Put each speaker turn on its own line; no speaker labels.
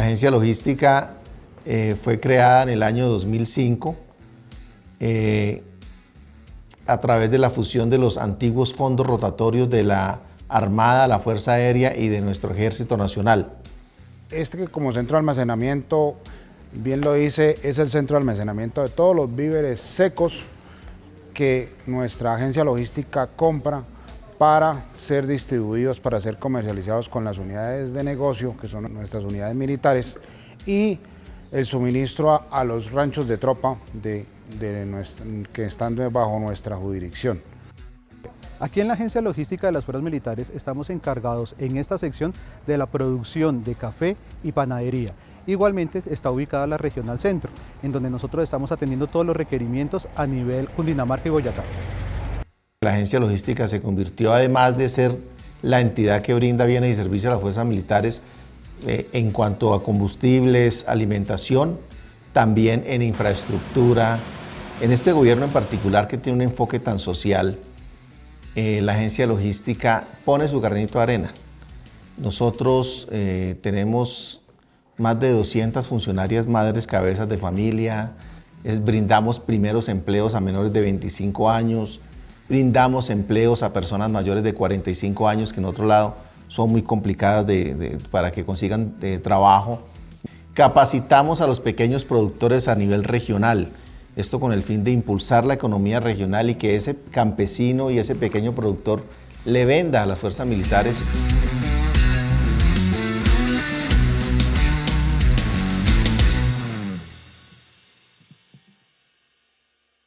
agencia logística eh, fue creada en el año 2005 eh, a través de la fusión de los antiguos fondos rotatorios de la Armada, la Fuerza Aérea y de nuestro Ejército Nacional.
Este como centro de almacenamiento, bien lo dice, es el centro de almacenamiento de todos los víveres secos que nuestra agencia logística compra para ser distribuidos, para ser comercializados con las unidades de negocio, que son nuestras unidades militares, y el suministro a, los ranchos de tropa de, que están bajo nuestra jurisdicción.
Aquí en la Agencia Logística de las Fuerzas Militares estamos encargados en esta sección de la producción de café y panadería. Igualmente está ubicada la Regional Centro, en donde nosotros estamos atendiendo todos los requerimientos a nivel Cundinamarca y Boyacá.
La agencia logística se convirtió, además de ser la entidad que brinda bienes y servicios a las fuerzas militares eh, en cuanto a combustibles, alimentación, también en infraestructura. En este gobierno en particular que tiene un enfoque tan social, eh, la agencia logística pone su granito de arena. Nosotros eh, tenemos más de 200 funcionarias madres cabezas de familia, brindamos primeros empleos a menores de 25 años, brindamos empleos a personas mayores de 45 años que en otro lado son muy complicadas para que consigan eh, trabajo. Capacitamos a los pequeños productores a nivel regional, esto con el fin de impulsar la economía regional y que ese campesino y ese pequeño productor le venda a las fuerzas militares